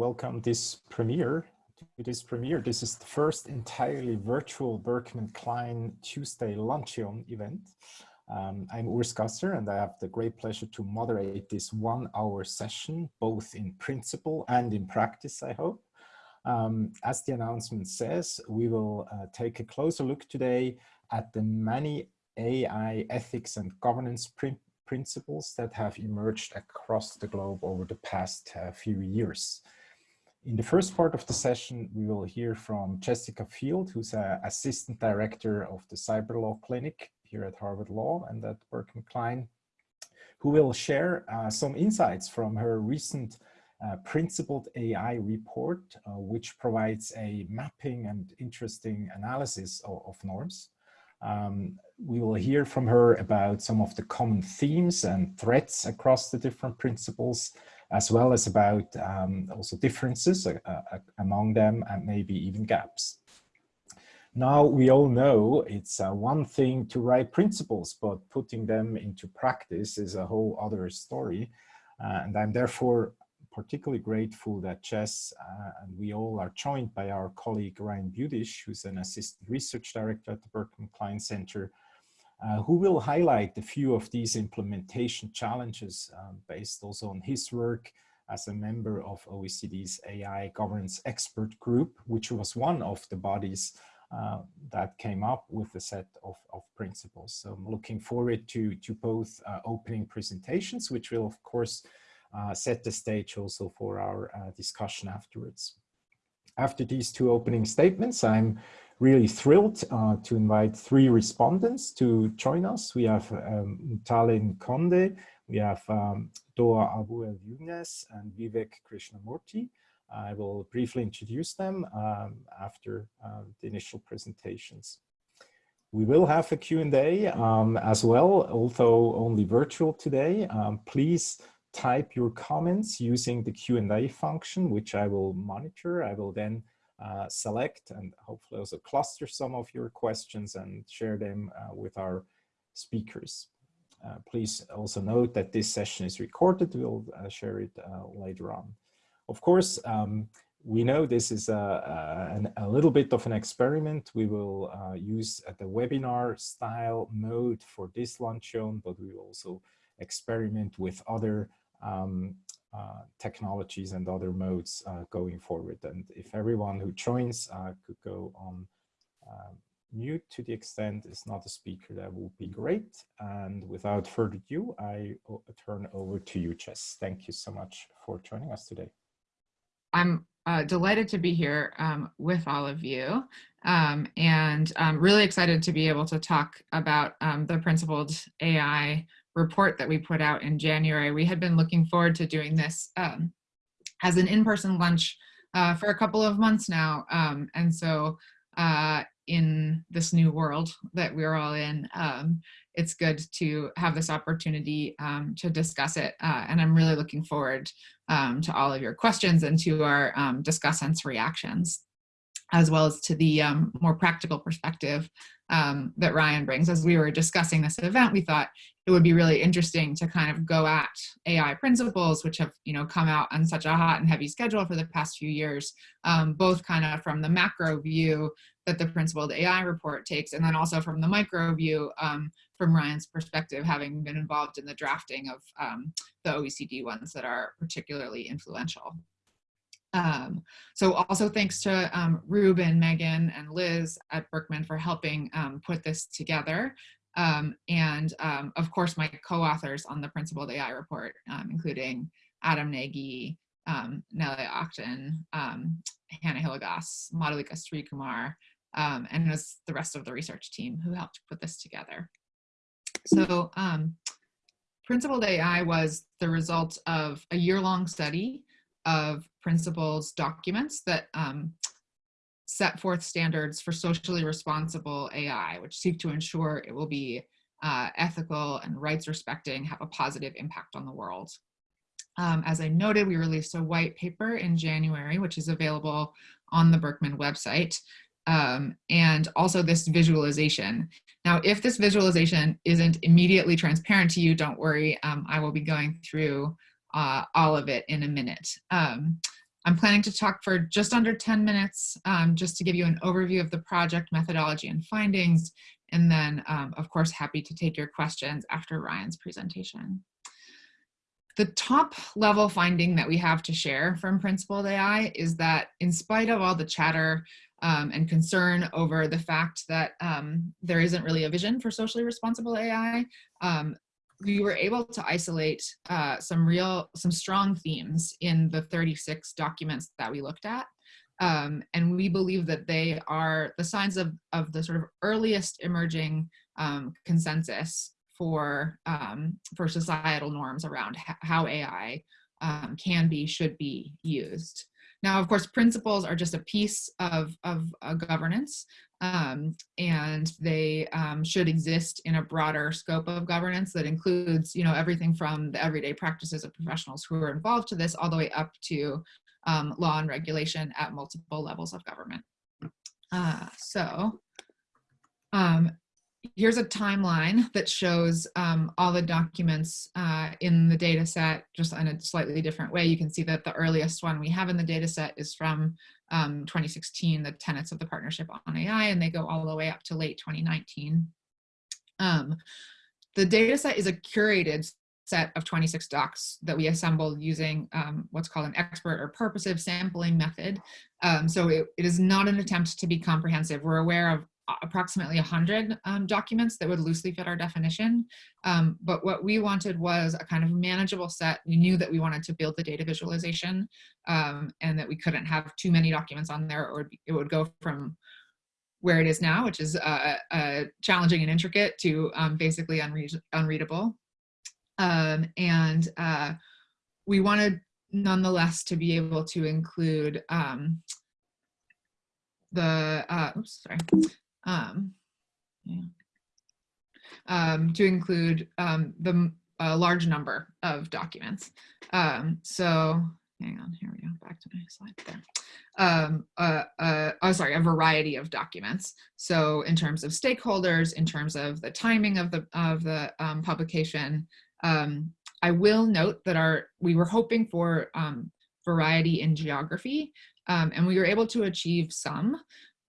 welcome this premiere to this premiere. This is the first entirely virtual Berkman Klein Tuesday Luncheon event. Um, I'm Urs Gasser and I have the great pleasure to moderate this one hour session, both in principle and in practice, I hope. Um, as the announcement says, we will uh, take a closer look today at the many AI ethics and governance prin principles that have emerged across the globe over the past uh, few years. In the first part of the session, we will hear from Jessica Fjeld, who's an Assistant Director of the Cyber Law Clinic here at Harvard Law and at Berkman Klein, who will share uh, some insights from her recent uh, Principled AI report, uh, which provides a mapping and interesting analysis of, of norms. Um, we will hear from her about some of the common themes and threats across the different principles, as well as about um, also differences uh, uh, among them and maybe even gaps. Now we all know it's uh, one thing to write principles, but putting them into practice is a whole other story. Uh, and I'm therefore particularly grateful that Jess uh, and we all are joined by our colleague Ryan Budish, who's an assistant research director at the Berkman Klein Center, uh, who will highlight a few of these implementation challenges um, based also on his work as a member of OECD's AI governance expert group, which was one of the bodies uh, that came up with a set of, of principles. So I'm looking forward to, to both uh, opening presentations, which will of course uh, set the stage also for our discussion afterwards. After these two opening statements, I'm really thrilled uh, to invite three respondents to join us. We have um, Mutale Nkonde, we have um, Doa Abu El and Vivek Krishnamurthy. I will briefly introduce them um, after uh, the initial presentations. We will have a Q&A um, as well, although only virtual today. Um, please type your comments using the Q&A function, which I will monitor. I will then uh, select and hopefully also cluster some of your questions and share them uh, with our speakers. Uh, please also note that this session is recorded. We'll uh, share it uh, later on. Of course, um, we know this is a, a, a, little bit of an experiment. We will use the webinar style mode for this luncheon, but we will also experiment with other um, technologies and other modes uh, going forward. And if everyone who joins uh, could go on um, mute to the extent it's not a speaker, that would be great. And without further ado, I turn over to you, Jess. Thank you so much for joining us today. I'm uh, delighted to be here um, with all of you um, and I'm really excited to be able to talk about um, the principled AI report that we put out in January. We had been looking forward to doing this um, as an in-person lunch uh, for a couple of months now. Um, and so uh, in this new world that we're all in, um, it's good to have this opportunity um, to discuss it. Uh, and I'm really looking forward um, to all of your questions and to our um, discussants' reactions as well as to the um, more practical perspective um, that Ryan brings. As we were discussing this event, we thought it would be really interesting to kind of go at AI principles, which have you know come out on such a hot and heavy schedule for the past few years, um, both kind of from the macro view that the principled AI report takes, and then also from the micro view um, from Ryan's perspective, having been involved in the drafting of um, the OECD ones that are particularly influential. Um, so also thanks to um, Ruben, Megan, and Liz at Berkman for helping um, put this together. Um, and um, of course, my co-authors on the Principled AI report, um, including Adam Nagy, Nele Achten, Hannah Hilligoss, Madhulika Srikumar, um, and the rest of the research team who helped put this together. So Principled AI was the result of a year-long study of principles documents that um, set forth standards for socially responsible AI, which seek to ensure it will be uh, ethical and rights respecting, have a positive impact on the world. Um, as I noted, we released a white paper in January, which is available on the Berkman website. Um, and also this visualization. Now, if this visualization isn't immediately transparent to you, don't worry, um, I will be going through uh, all of it in a minute. Um, I'm planning to talk for just under 10 minutes, um, just to give you an overview of the project methodology and findings, and then, um, of course, happy to take your questions after Ryan's presentation. The top level finding that we have to share from Principled AI is that in spite of all the chatter um, and concern over the fact that um, there isn't really a vision for socially responsible AI, um, we were able to isolate uh, some real, some strong themes in the 36 documents that we looked at. Um, and we believe that they are the signs of, of the sort of earliest emerging um, consensus for, um, for societal norms around how AI um, can be, should be used. Now, of course, principles are just a piece of, of uh, governance, um, and they um, should exist in a broader scope of governance that includes, you know, everything from the everyday practices of professionals who are involved to this all the way up to um, law and regulation at multiple levels of government. Uh, so um, here's a timeline that shows um, all the documents uh, in the data set just in a slightly different way. You can see that the earliest one we have in the data set is from um, 2016, the tenets of the partnership on AI, and they go all the way up to late 2019. Um, the data set is a curated set of 26 docs that we assembled using um, what's called an expert or purposive sampling method. Um, so it, it is not an attempt to be comprehensive. We're aware of approximately 100 um, documents that would loosely fit our definition. Um, but what we wanted was a kind of manageable set. We knew that we wanted to build the data visualization um, and that we couldn't have too many documents on there or it would go from where it is now, which is uh, uh, challenging and intricate to um, basically unread unreadable. Um, and uh, we wanted nonetheless to be able to include um, the, uh, oops, sorry, um, yeah. um, to include um, the a large number of documents. Um, so hang on, here we go, back to my slide there. Um, uh, uh, oh, sorry, a variety of documents. So in terms of stakeholders, in terms of the timing of the, of the um, publication, um, I will note that our we were hoping for variety in geography, um, and we were able to achieve some.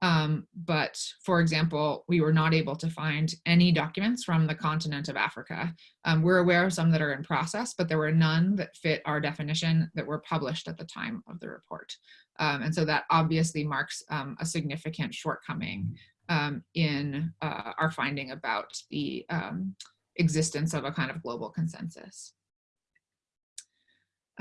Um, but for example, we were not able to find any documents from the continent of Africa. Um, we're aware of some that are in process, but there were none that fit our definition that were published at the time of the report. Um, and so that obviously marks um, a significant shortcoming um, in uh, our finding about the um, existence of a kind of global consensus.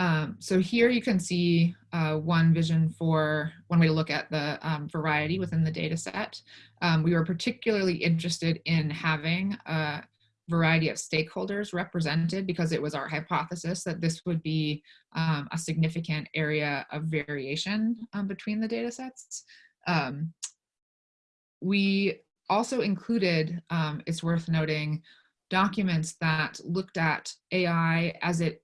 Um, so here you can see uh, one vision for one way to look at the um, variety within the data set. Um, we were particularly interested in having a variety of stakeholders represented because it was our hypothesis that this would be um, a significant area of variation um, between the data sets. Um, we also included, it's worth noting, documents that looked at AI as it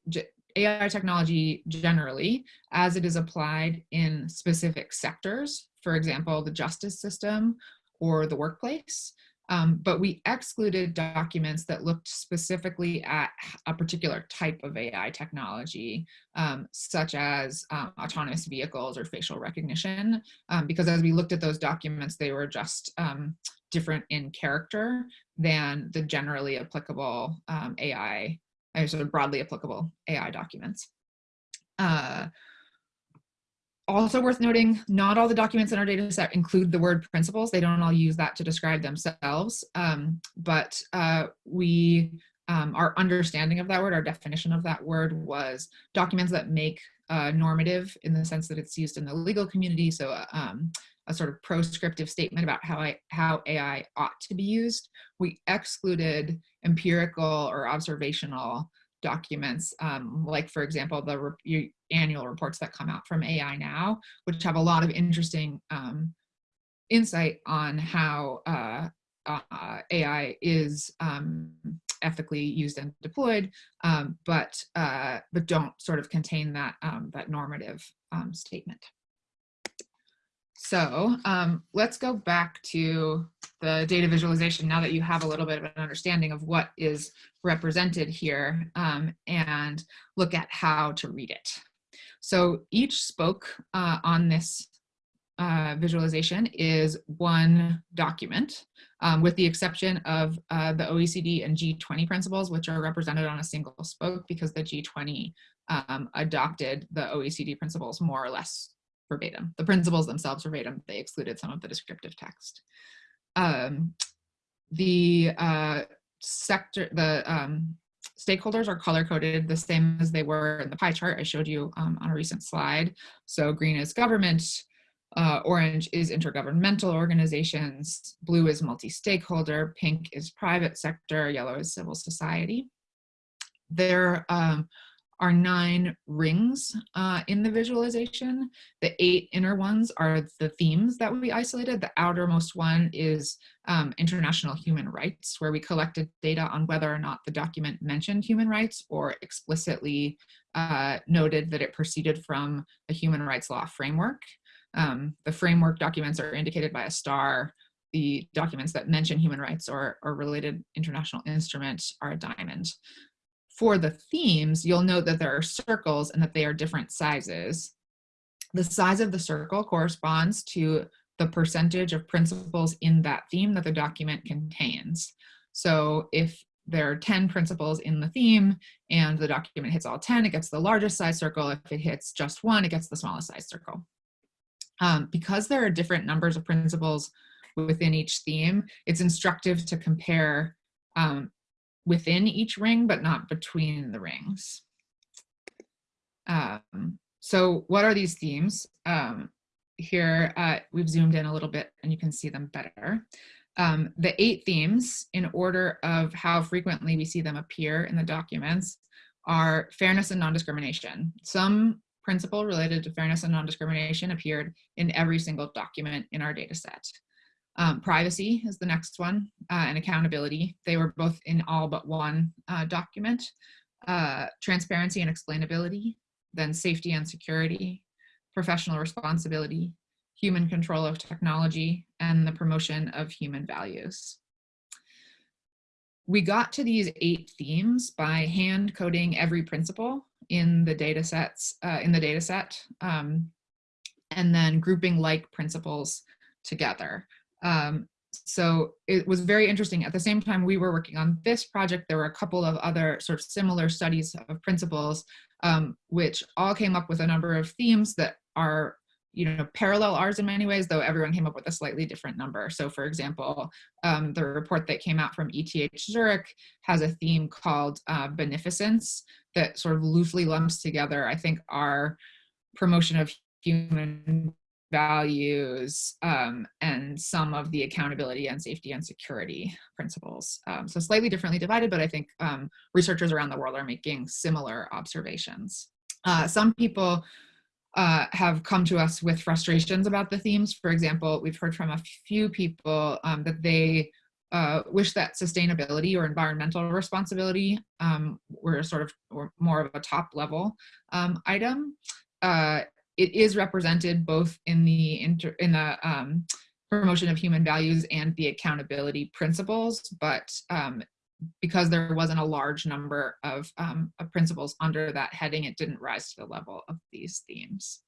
AI technology generally as it is applied in specific sectors, for example, the justice system or the workplace. Um, but we excluded documents that looked specifically at a particular type of AI technology, um, such as um, autonomous vehicles or facial recognition, um, because as we looked at those documents, they were just um, different in character than the generally applicable um, AI sort of broadly applicable AI documents. Uh, also worth noting, not all the documents in our data set include the word principles. They don't all use that to describe themselves, um, but uh, we, um, our understanding of that word, our definition of that word was documents that make uh, normative in the sense that it's used in the legal community. So uh, um, a sort of proscriptive statement about how, I, how AI ought to be used. We excluded empirical or observational documents, um, like for example, the re annual reports that come out from AI Now, which have a lot of interesting um, insight on how uh, uh, AI is um, ethically used and deployed, um, but uh, but don't sort of contain that um, that normative um, statement. So um, let's go back to the data visualization now that you have a little bit of an understanding of what is represented here um, and look at how to read it. So each spoke uh, on this uh, visualization is one document, um, with the exception of uh, the OECD and G20 principles, which are represented on a single spoke because the G20 um, adopted the OECD principles more or less verbatim. The principles themselves verbatim, they excluded some of the descriptive text. Um, the uh, sector, the um, stakeholders are color coded the same as they were in the pie chart I showed you um, on a recent slide. So green is government, uh, orange is intergovernmental organizations, blue is multi-stakeholder, pink is private sector, yellow is civil society. There um, are nine rings uh, in the visualization. The eight inner ones are the themes that we isolated. The outermost one is um, international human rights, where we collected data on whether or not the document mentioned human rights or explicitly uh, noted that it proceeded from a human rights law framework. Um, the framework documents are indicated by a star. The documents that mention human rights or, or related international instruments are a diamond for the themes, you'll note that there are circles and that they are different sizes. The size of the circle corresponds to the percentage of principles in that theme that the document contains. So if there are 10 principles in the theme and the document hits all 10, it gets the largest size circle. If it hits just one, it gets the smallest size circle. Um, because there are different numbers of principles within each theme, it's instructive to compare um, within each ring, but not between the rings. Um, so what are these themes? Um, here, uh, we've zoomed in a little bit and you can see them better. Um, the eight themes, in order of how frequently we see them appear in the documents, are fairness and non-discrimination. Some principle related to fairness and non-discrimination appeared in every single document in our data set. Um, privacy is the next one, uh, and accountability. They were both in all but one uh, document. Uh, transparency and explainability, then safety and security, professional responsibility, human control of technology, and the promotion of human values. We got to these eight themes by hand coding every principle in the data sets, uh, in the data set, um, and then grouping like principles together. Um, so it was very interesting. At the same time we were working on this project, there were a couple of other sort of similar studies of principles, um, which all came up with a number of themes that are you know, parallel ours in many ways, though everyone came up with a slightly different number. So for example, um, the report that came out from ETH Zurich has a theme called uh, beneficence that sort of loosely lumps together, I think, our promotion of human values um, and some of the accountability and safety and security principles. Um, so slightly differently divided, but I think um, researchers around the world are making similar observations. Uh, some people uh, have come to us with frustrations about the themes. For example, we've heard from a few people um, that they uh, wish that sustainability or environmental responsibility um, were sort of or more of a top level um, item. Uh, it is represented both in the inter, in the um, promotion of human values and the accountability principles, but um, because there wasn't a large number of, um, of, principles under that heading, it didn't rise to the level of these themes.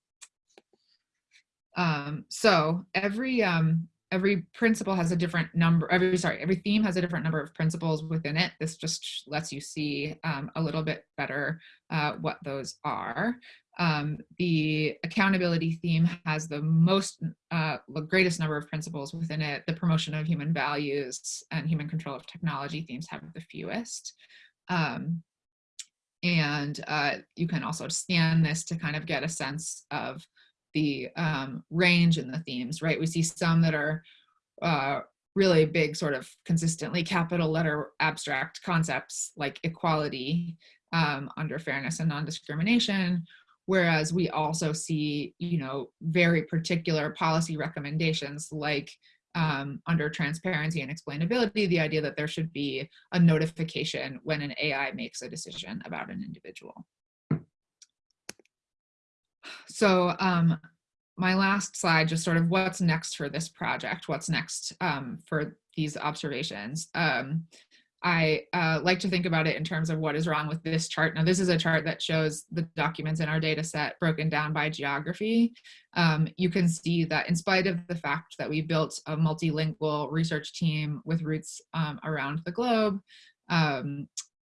Um, so every um, every principle has a different number, every, sorry, every theme has a different number of principles within it. This just lets you see um, a little bit better uh, what those are. Um, the accountability theme has the most, uh, the greatest number of principles within it. The promotion of human values and human control of technology themes have the fewest. Um, and uh, you can also scan this to kind of get a sense of the um, range in the themes, right? We see some that are uh, really big, sort of consistently capital letter abstract concepts like equality um, under fairness and non-discrimination, whereas we also see, you know, very particular policy recommendations like um, under transparency and explainability, the idea that there should be a notification when an AI makes a decision about an individual. So um, my last slide, just sort of what's next for this project, what's next um, for these observations. Um, I uh, like to think about it in terms of what is wrong with this chart. Now, this is a chart that shows the documents in our data set broken down by geography. Um, you can see that in spite of the fact that we built a multilingual research team with roots um, around the globe, um,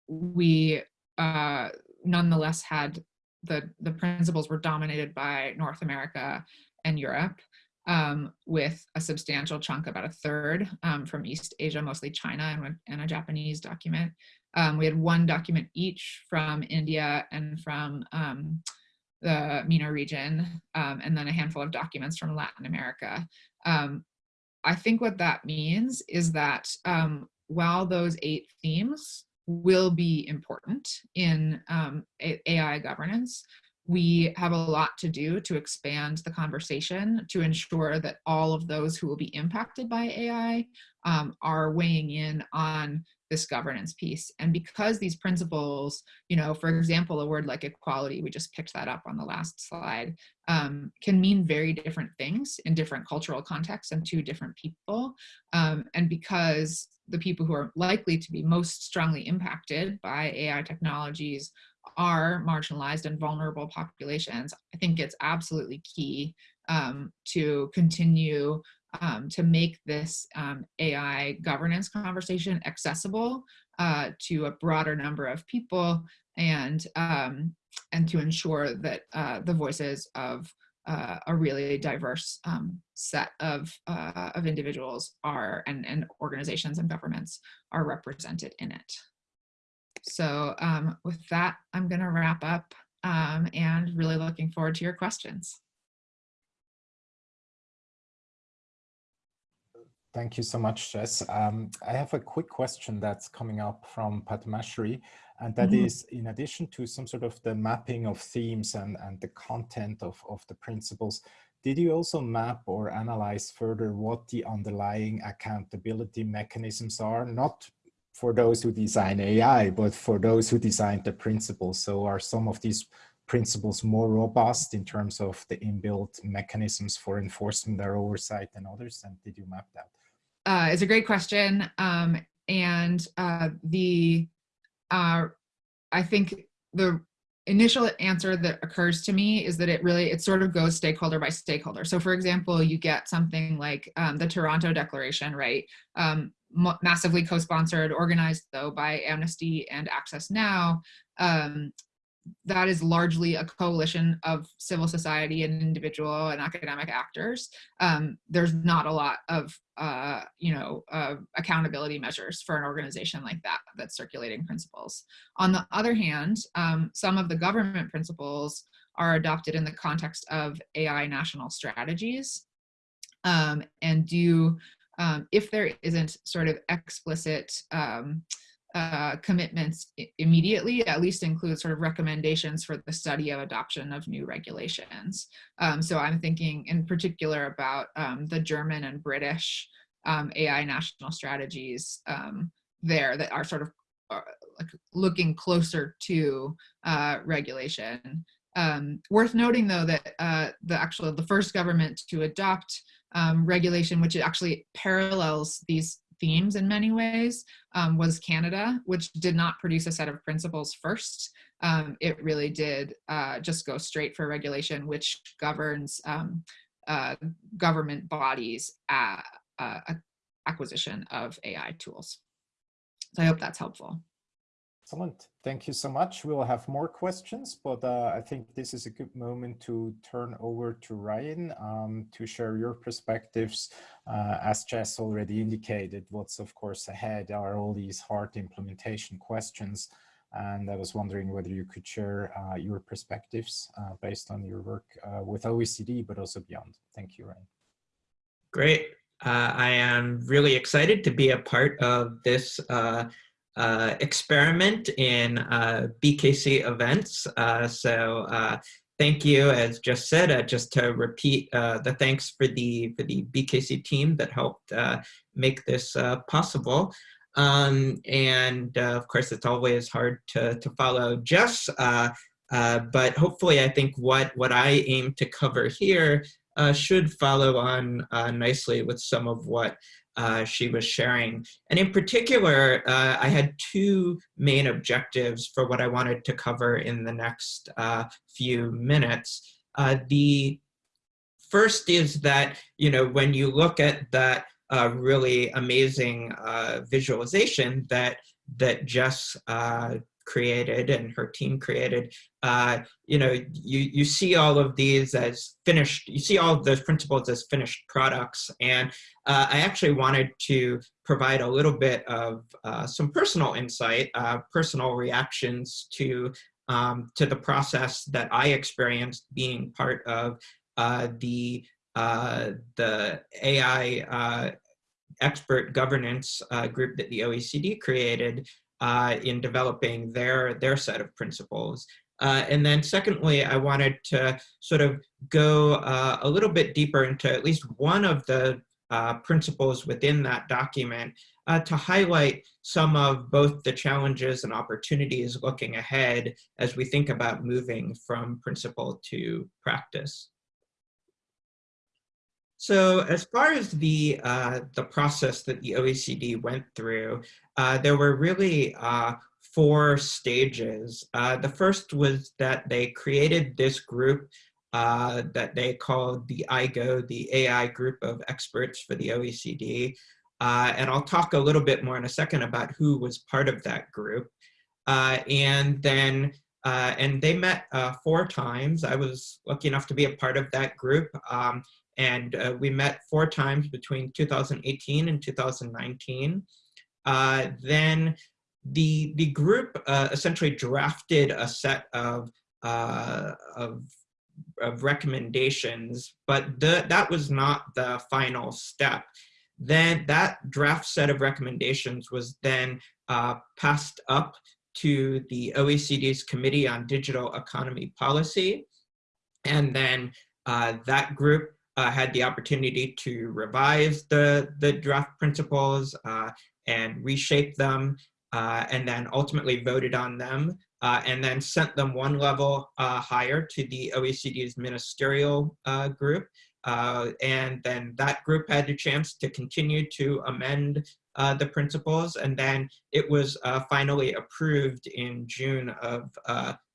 we uh, nonetheless had the, the principles were dominated by North America and Europe um, with a substantial chunk, about a third um, from East Asia, mostly China and, and a Japanese document. Um, we had one document each from India and from um, the MENA region, um, and then a handful of documents from Latin America. Um, I think what that means is that while those eight themes will be important in AI governance, we have a lot to do to expand the conversation to ensure that all of those who will be impacted by AI um, are weighing in on this governance piece. And because these principles, you know, for example, a word like equality, we just picked that up on the last slide, um, can mean very different things in different cultural contexts and to different people. Um, and because the people who are likely to be most strongly impacted by AI technologies are marginalized and vulnerable populations, I think it's absolutely key um, to continue um, to make this um, AI governance conversation accessible uh, to a broader number of people and, um, and to ensure that uh, the voices of uh, a really diverse um, set of, uh, of individuals are and, and organizations and governments are represented in it. So um, with that, I'm going to wrap up um, and really looking forward to your questions. Thank you so much, Jess. Um, I have a quick question that's coming up from Padmashri, and that mm -hmm. is in addition to some sort of the mapping of themes and, and the content of, of the principles, did you also map or analyze further what the underlying accountability mechanisms are, not for those who design AI, but for those who design the principles. So are some of these principles more robust in terms of the inbuilt mechanisms for enforcement or oversight than others? And did you map that? Uh, it's a great question. Um, and uh, the, uh, I think the initial answer that occurs to me is that it really, it sort of goes stakeholder by stakeholder. So for example, you get something like um, the Toronto Declaration, right? Um, massively co-sponsored, organized though by Amnesty and Access Now, um, that is largely a coalition of civil society and individual and academic actors. Um, there's not a lot of, uh, you know, uh, accountability measures for an organization like that that's circulating principles. On the other hand, um, some of the government principles are adopted in the context of AI national strategies um, and do um, if there isn't sort of explicit um, uh, commitments immediately, at least include sort of recommendations for the study of adoption of new regulations. Um, so I'm thinking in particular about um, the German and British um, AI national strategies um, there that are sort of uh, like looking closer to uh, regulation. Um, worth noting though that uh, the actual the first government to adopt um, regulation, which actually parallels these themes in many ways, um, was Canada, which did not produce a set of principles first. Um, it really did uh, just go straight for regulation, which governs um, uh, government bodies uh, acquisition of AI tools. So I hope that's helpful. Excellent. Thank you so much. We'll have more questions, but uh, I think this is a good moment to turn over to Ryan um, to share your perspectives. Uh, as Jess already indicated, what's of course ahead are all these hard implementation questions. And I was wondering whether you could share uh, your perspectives uh, based on your work uh, with OECD, but also beyond. Thank you, Ryan. Great. Uh, I am really excited to be a part of this uh, experiment in uh, BKC events. Uh, so uh, thank you, as just said, uh, just to repeat the thanks for the, for the BKC team that helped make this possible. Um, and of course, it's always hard to, to follow Jess, but hopefully I think what, what I aim to cover here should follow on nicely with some of what uh, she was sharing. And in particular, uh, I had two main objectives for what I wanted to cover in the next uh, few minutes. Uh, the first is that, you know, when you look at that uh, really amazing visualization that, that Jess created and her team created, uh, you know, you, you see all of these as finished, you see all of those principles as finished products. And uh, I actually wanted to provide a little bit of uh, some personal insight, uh, personal reactions to, um, to the process that I experienced being part of uh, the, uh, the AI expert governance group that the OECD created uh, in developing their, their set of principles. Uh, and then secondly, I wanted to sort of go uh, a little bit deeper into at least one of the uh, principles within that document uh, to highlight some of both the challenges and opportunities looking ahead as we think about moving from principle to practice. So as far as the, uh, the process that the OECD went through, uh, there were really uh, four stages. Uh, the first was that they created this group uh, that they called the AIGO, the AI group of experts for the OECD. Uh, and I'll talk a little bit more in a second about who was part of that group. and then and they met four times. I was lucky enough to be a part of that group. Um, and uh, we met four times between 2018 and 2019. Uh, then the, the group uh, essentially drafted a set of, uh, of, of, recommendations, but the, that was not the final step. Then that draft set of recommendations was then uh, passed up to the OECD's Committee on Digital Economy Policy. And then uh, that group uh, had the opportunity to revise the, the draft principles uh, and reshape them, uh, and then ultimately voted on them, uh, and then sent them one level uh, higher to the OECD's ministerial uh, group. and then that group had a chance to continue to amend the principles, and then it was finally approved in June of,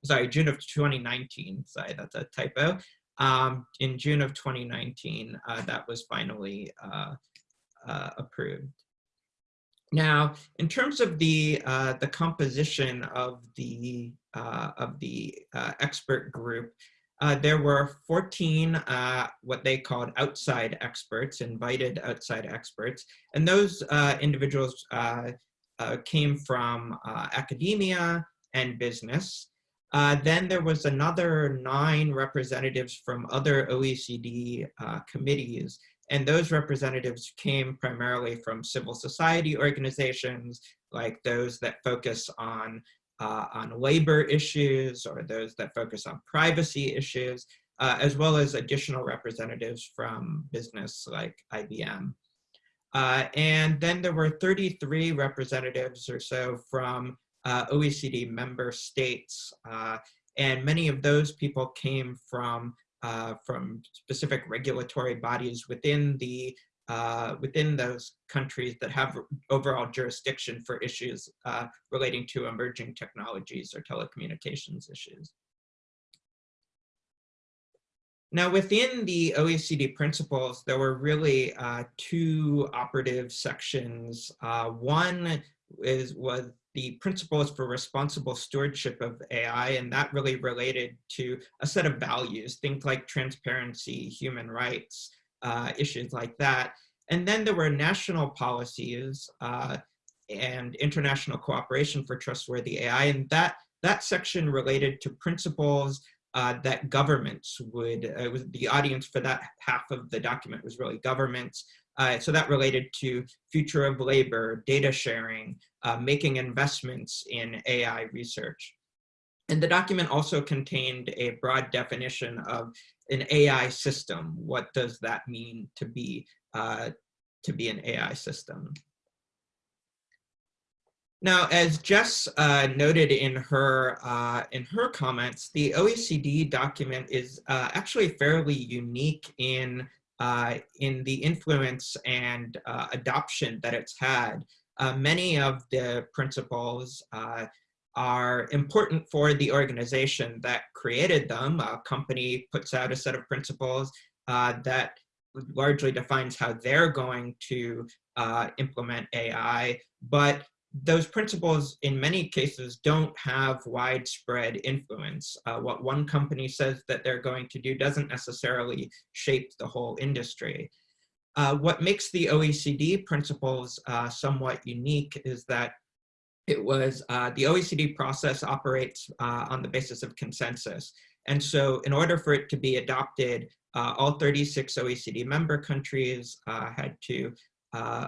sorry, June of 2019, sorry, that's a typo, um, in June of 2019, uh, that was finally uh, uh, approved. Now, in terms of the uh, the composition of the uh, of the uh, expert group, there were 14 what they called outside experts, invited outside experts, and those individuals came from academia and business. Uh, then there was another nine representatives from other OECD uh, committees, and those representatives came primarily from civil society organizations, like those that focus on, uh, on labor issues or those that focus on privacy issues, uh, as well as additional representatives from business like IBM. Uh, and then there were 33 representatives or so from uh, OECD member states. Uh, and many of those people came from, uh, from specific regulatory bodies within the uh, within those countries that have overall jurisdiction for issues uh, relating to emerging technologies or telecommunications issues. Now, within the OECD principles, there were really uh, two operative sections. Uh, one is was the principles for responsible stewardship of AI, and that really related to a set of values, things like transparency, human rights, uh, issues like that. And then there were national policies uh, and international cooperation for trustworthy AI, and that, that section related to principles uh, that governments would, uh, was the audience for that half of the document was really governments, uh, so that related to future of labor, data sharing, uh, making investments in AI research. And the document also contained a broad definition of an AI system. What does that mean to be, uh, to be an AI system? Now, as Jess uh, noted in her uh, in her comments, the OECD document is uh, actually fairly unique in uh, in the influence and uh, adoption that it's had. Uh, many of the principles uh, are important for the organization that created them. A company puts out a set of principles uh, that largely defines how they're going to uh, implement AI, but those principles in many cases don't have widespread influence. Uh, what one company says that they're going to do doesn't necessarily shape the whole industry. Uh, what makes the OECD principles uh, somewhat unique is that it was uh, the OECD process operates uh, on the basis of consensus. And so in order for it to be adopted, uh, all 36 OECD member countries had to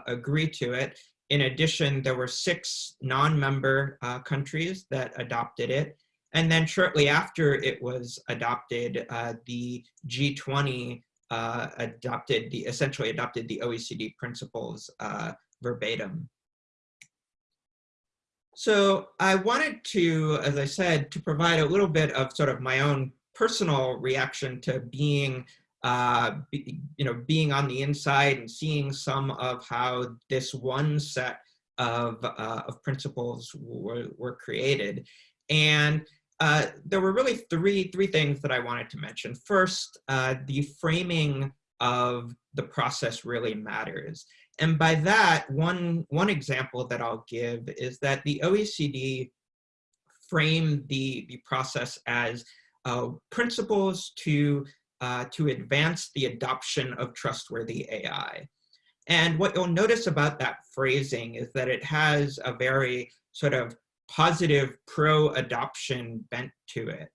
agree to it. In addition, there were six non-member countries that adopted it. And then shortly after it was adopted, the G20 uh, adopted the, essentially adopted the OECD principles uh, verbatim. So I wanted to, as I said, to provide a little bit of sort of my own personal reaction to being uh, be, you know, being on the inside and seeing some of how this one set of, uh, of principles were, were created. And uh, there were really three, three things that I wanted to mention. First, uh, the framing of the process really matters. And by that, one, one example that I'll give is that the OECD framed the, the process as uh, principles to uh, to advance the adoption of trustworthy AI. And what you'll notice about that phrasing is that it has a very sort of positive pro-adoption bent to it.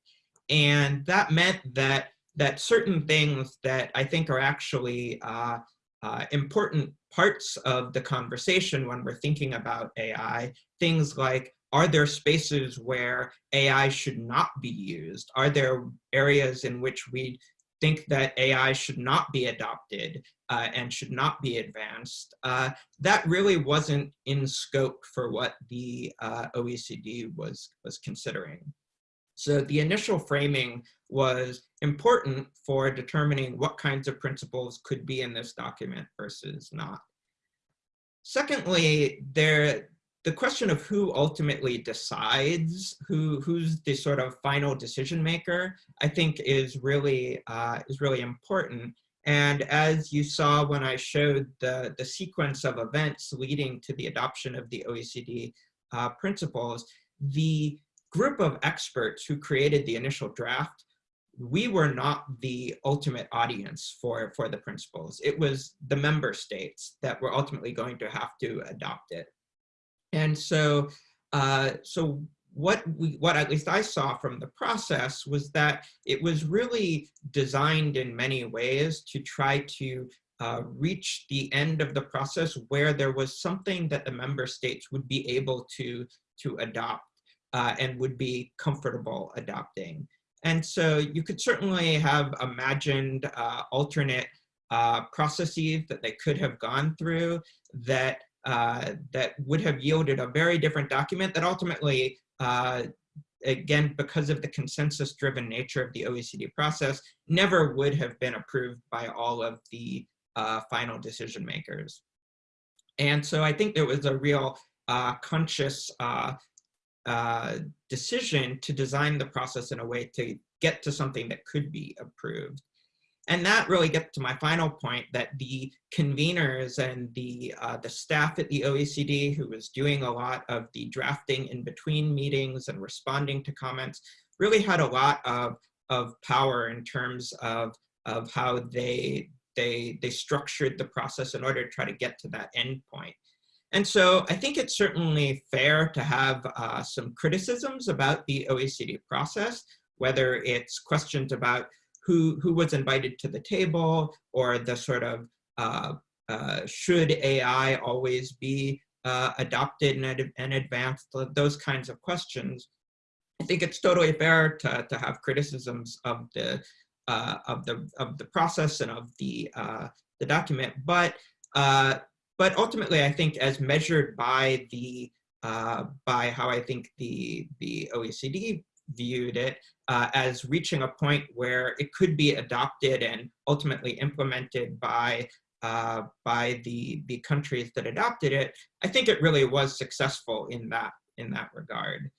And that meant that that certain things that I think are actually uh, uh, important parts of the conversation when we're thinking about AI, things like, are there spaces where AI should not be used? Are there areas in which we think that AI should not be adopted uh, and should not be advanced, uh, that really wasn't in scope for what the uh, OECD was, was considering. So the initial framing was important for determining what kinds of principles could be in this document versus not. Secondly, there, the question of who ultimately decides, who who's the sort of final decision maker, I think is really uh, is really important. And as you saw when I showed the, the sequence of events leading to the adoption of the OECD uh, principles, the group of experts who created the initial draft, we were not the ultimate audience for, for the principles. It was the member states that were ultimately going to have to adopt it. And so, uh, so what we, what at least I saw from the process was that it was really designed in many ways to try to uh, reach the end of the process where there was something that the member states would be able to, to adopt uh, and would be comfortable adopting. And so you could certainly have imagined uh, alternate uh, processes that they could have gone through that uh, that would have yielded a very different document that ultimately, uh, again, because of the consensus-driven nature of the OECD process, never would have been approved by all of the uh, final decision makers. And so I think there was a real uh, conscious uh, decision to design the process in a way to get to something that could be approved. And that really gets to my final point that the conveners and the, uh, the staff at the OECD who was doing a lot of the drafting in between meetings and responding to comments really had a lot of, of power in terms of, of how they, they, they structured the process in order to try to get to that end point. And so I think it's certainly fair to have uh, some criticisms about the OECD process, whether it's questions about who, who was invited to the table or the sort of uh, uh, should AI always be uh, adopted and, and advanced, those kinds of questions. I think it's totally fair to, to have criticisms of the uh, of the of the process and of the uh, the document, but uh, but ultimately, I think as measured by the by how I think the the OECD viewed it uh, as reaching a point where it could be adopted and ultimately implemented by uh, by the the countries that adopted it, I think it really was successful in that in that regard.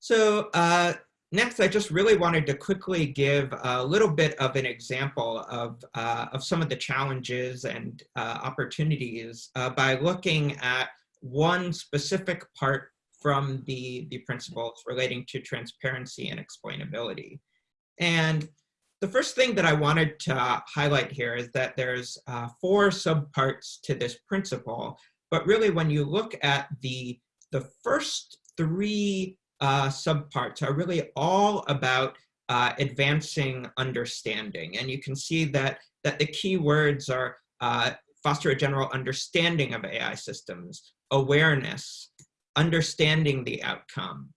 So uh, next, I just really wanted to quickly give a little bit of an example of, uh, of some of the challenges and uh, opportunities uh, by looking at one specific part from the, the principles relating to transparency and explainability. And the first thing that I wanted to highlight here is that there's uh, four subparts to this principle, but really when you look at the, the first three uh, subparts are really all about uh, advancing understanding. And you can see that, that the key words are uh, foster a general understanding of AI systems, awareness, understanding the outcome.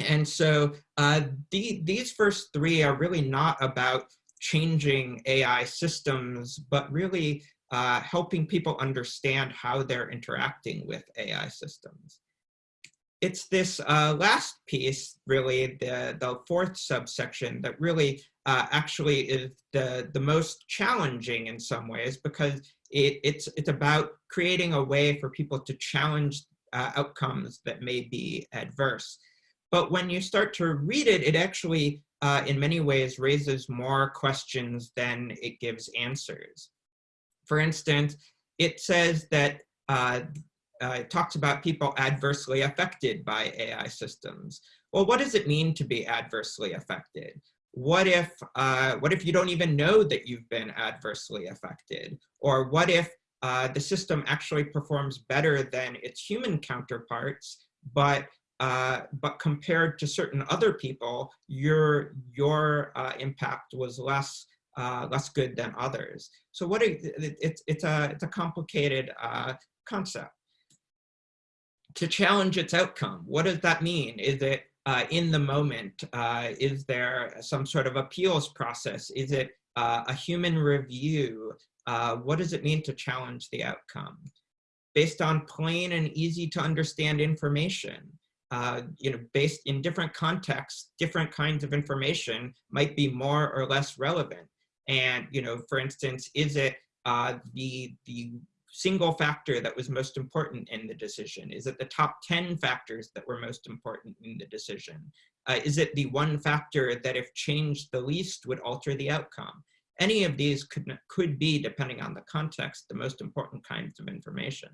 And so uh, the, these first three are really not about changing AI systems, but really uh, helping people understand how they're interacting with AI systems it's this uh, last piece, really, the, the fourth subsection that really uh, actually is the, the most challenging in some ways because it, it's, it's about creating a way for people to challenge uh, outcomes that may be adverse. But when you start to read it, it actually, uh, in many ways, raises more questions than it gives answers. For instance, it says that uh, uh, it talks about people adversely affected by AI systems. Well, what does it mean to be adversely affected? What if, uh, what if you don't even know that you've been adversely affected? Or what if uh, the system actually performs better than its human counterparts, but uh, but compared to certain other people, your your uh, impact was less uh, less good than others. So what it, it, it's it's a it's a complicated uh, concept to challenge its outcome. What does that mean? Is it in the moment? Is there some sort of appeals process? Is it uh, a human review? Uh, what does it mean to challenge the outcome? Based on plain and easy to understand information, uh, you know, based in different contexts, different kinds of information might be more or less relevant. And, you know, for instance, is it uh, the, the single factor that was most important in the decision? Is it the top 10 factors that were most important in the decision? Uh, is it the one factor that if changed the least would alter the outcome? Any of these could, could be, depending on the context, the most important kinds of information.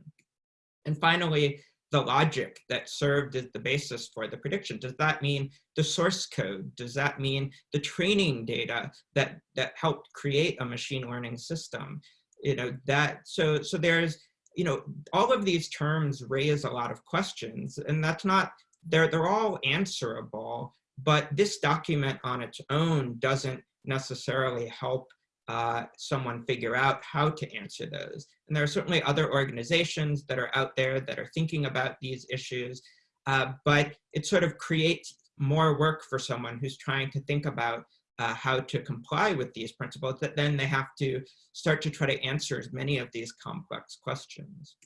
And finally, the logic that served as the basis for the prediction. Does that mean the source code? Does that mean the training data that, that helped create a machine learning system? you know, that, so, so there's, you know, all of these terms raise a lot of questions and that's not, they're, they're all answerable, but this document on its own doesn't necessarily help uh, someone figure out how to answer those. And there are certainly other organizations that are out there that are thinking about these issues, uh, but it sort of creates more work for someone who's trying to think about uh, how to comply with these principles, that then they have to start to try to answer as many of these complex questions.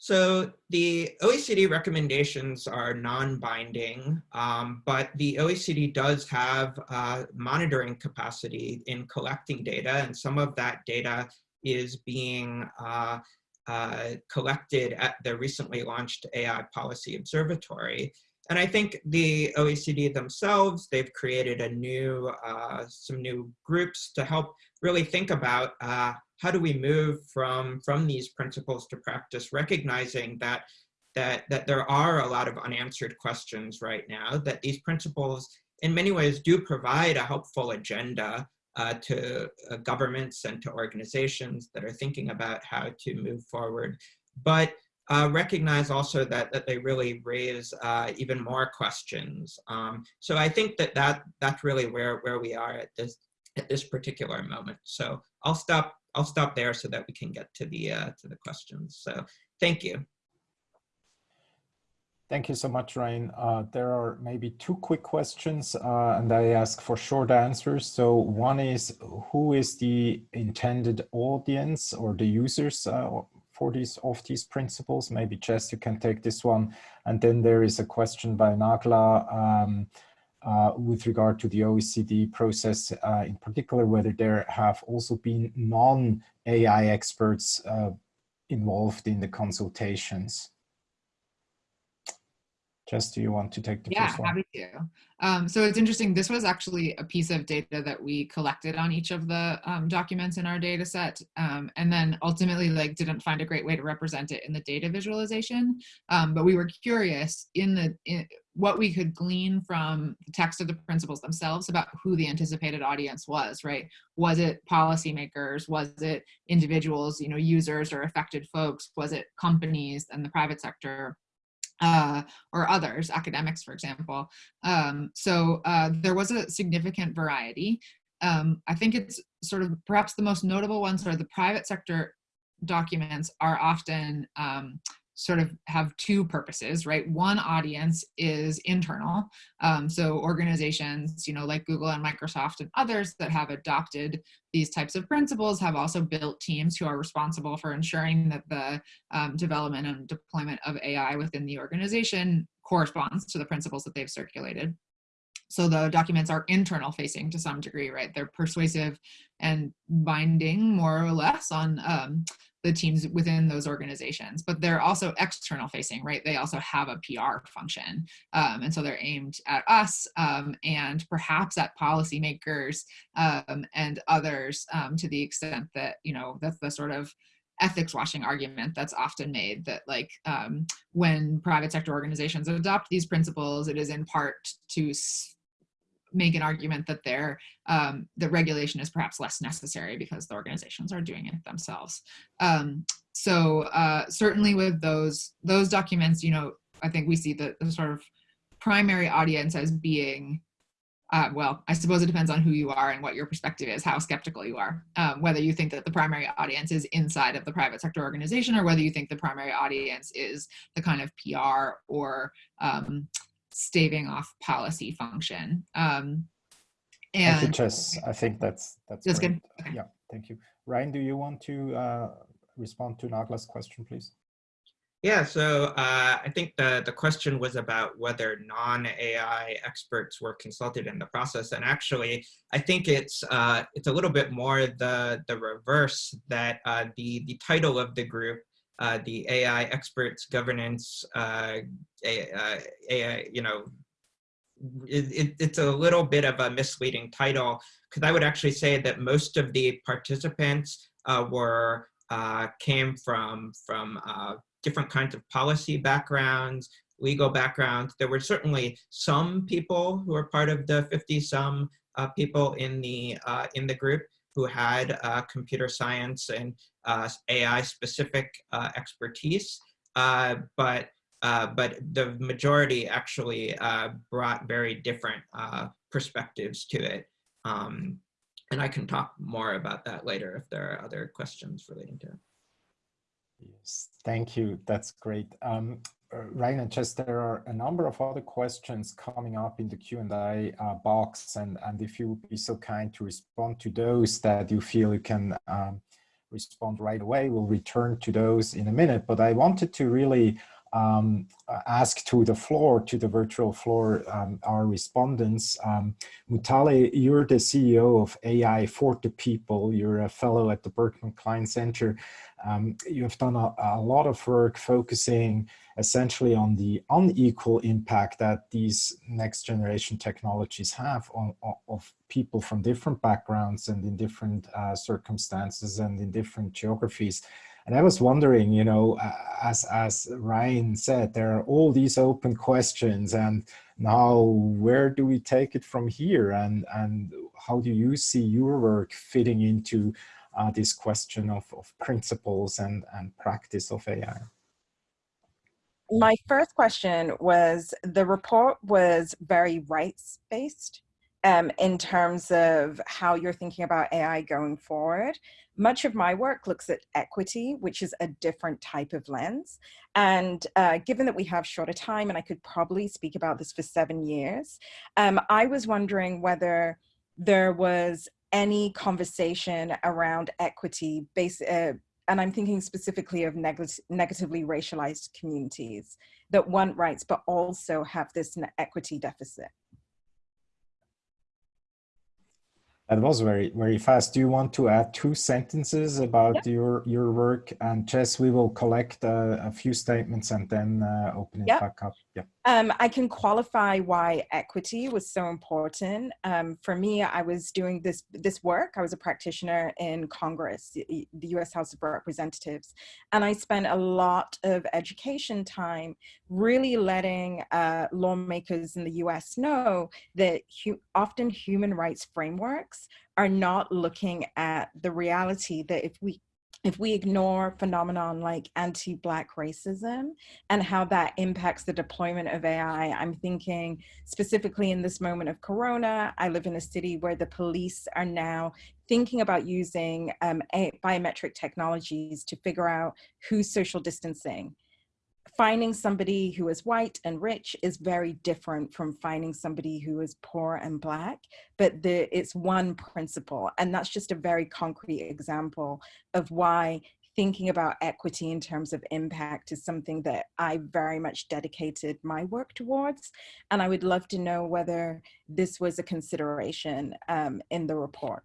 So the OECD recommendations are non-binding, um, but the OECD does have uh, monitoring capacity in collecting data, and some of that data is being uh, uh, collected at the recently launched AI Policy Observatory. And I think the OECD themselves, they've created a new, uh, some new groups to help really think about uh, how do we move from, from these principles to practice, recognizing that, that, that there are a lot of unanswered questions right now, that these principles in many ways do provide a helpful agenda uh, to uh, governments and to organizations that are thinking about how to move forward. But uh, recognize also that, that they really raise uh, even more questions. Um, so I think that, that that's really where, where we are at this, at this particular moment. So I'll stop, I'll stop there so that we can get to the, uh, to the questions. So thank you. Thank you so much, Ryan. Uh, there are maybe two quick questions, uh, and I ask for short answers. So one is, who is the intended audience or the users uh, for these of these principles? Maybe Jess, you can take this one. And then there is a question by Nagla um, uh, with regard to the OECD process, uh, in particular, whether there have also been non-AI experts uh, involved in the consultations. Jess, do you want to take the yeah, first one? happy to. Um, so it's interesting. This was actually a piece of data that we collected on each of the um, documents in our data set, um, and then ultimately like didn't find a great way to represent it in the data visualization. Um, but we were curious in the in what we could glean from the text of the principles themselves about who the anticipated audience was. Right? Was it policymakers? Was it individuals? You know, users or affected folks? Was it companies and the private sector? Uh, or others, academics, for example. Um, so uh, there was a significant variety. Um, I think it's sort of perhaps the most notable ones are the private sector documents are often um, sort of have two purposes, right? One audience is internal. Um, so organizations, you know, like Google and Microsoft and others that have adopted these types of principles have also built teams who are responsible for ensuring that the um, development and deployment of AI within the organization corresponds to the principles that they've circulated. So the documents are internal facing to some degree, right? They're persuasive and binding more or less on um, the teams within those organizations, but they're also external facing, right? They also have a PR function. Um, and so they're aimed at us um, and perhaps at policymakers um, and others um, to the extent that, you know, that's the sort of ethics washing argument that's often made that like um, when private sector organizations adopt these principles, it is in part to make an argument that their um, the regulation is perhaps less necessary because the organizations are doing it themselves. Um, so uh, certainly with those those documents, you know, I think we see the, the sort of primary audience as being uh, well, I suppose it depends on who you are and what your perspective is, how skeptical you are. Um, whether you think that the primary audience is inside of the private sector organization or whether you think the primary audience is the kind of PR or um, staving off policy function. Um, and thank you, Jess. I think that's that's, that's good. Okay. Yeah, thank you. Ryan, do you want to uh, respond to Nagla's question, please? Yeah, so uh, I think the, the question was about whether non-AI experts were consulted in the process. And actually, I think it's uh, it's a little bit more the, the reverse that uh, the, the title of the group uh, the AI experts governance, uh, AI, uh, you know, it, it, it's a little bit of a misleading title because I would actually say that most of the participants uh, were uh, came from from uh, different kinds of policy backgrounds, legal backgrounds. There were certainly some people who were part of the 50 some people in the in the group who had computer science and AI specific uh, expertise, uh, but but the majority actually brought very different perspectives to it. Um, and I can talk more about that later if there are other questions relating to it. Yes, thank you. That's great. Um, Ryan and Jess, there are a number of other questions coming up in the Q&A uh, box, and, and if you would be so kind to respond to those that you feel you can um, respond right away. We'll return to those in a minute, but I wanted to really um, ask to the floor, to the virtual floor, um, our respondents. Um, Mutale, you're the CEO of AI for the People. You're a fellow at the Berkman Klein Center. Um, you have done a, a, lot of work focusing essentially on the unequal impact that these next generation technologies have on, on of people from different backgrounds and in different uh, circumstances and in different geographies. And I was wondering, you know, as, as Ryan said, there are all these open questions and now where do we take it from here? And, and how do you see your work fitting into uh, this question of, of principles and, and practice of AI? My first question was, the report was very rights-based um, in terms of how you're thinking about AI going forward. Much of my work looks at equity, which is a different type of lens. And uh, given that we have shorter time, and I could probably speak about this for seven years, um, I was wondering whether there was any conversation around equity based, uh, and I'm thinking specifically of neg negatively racialized communities that want rights, but also have this equity deficit. That was very, very fast. Do you want to add two sentences about yep. your, your work? And Jess, we will collect uh, a few statements and then uh, open it yep. back up. Um, I can qualify why equity was so important. Um, for me, I was doing this, this work. I was a practitioner in Congress, the US House of Representatives, and I spent a lot of education time really letting uh, lawmakers in the US know that hu often human rights frameworks are not looking at the reality that if we if we ignore phenomenon like anti-black racism and how that impacts the deployment of AI, I'm thinking specifically in this moment of Corona, I live in a city where the police are now thinking about using um, biometric technologies to figure out who's social distancing finding somebody who is white and rich is very different from finding somebody who is poor and black, but the, it's one principle. And that's just a very concrete example of why thinking about equity in terms of impact is something that I very much dedicated my work towards. And I would love to know whether this was a consideration um, in the report.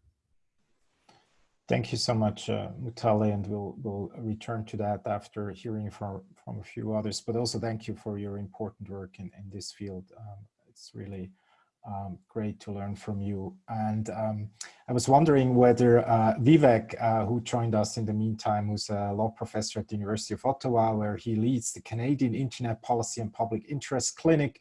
Thank you so much, uh, Mutale, and we'll, we'll return to that after hearing from, from a few others, but also thank you for your important work in, in this field. Um, it's really um, great to learn from you. And um, I was wondering whether uh, Vivek, uh, who joined us in the meantime, who's a law professor at the University of Ottawa, where he leads the Canadian Internet Policy and Public Interest Clinic,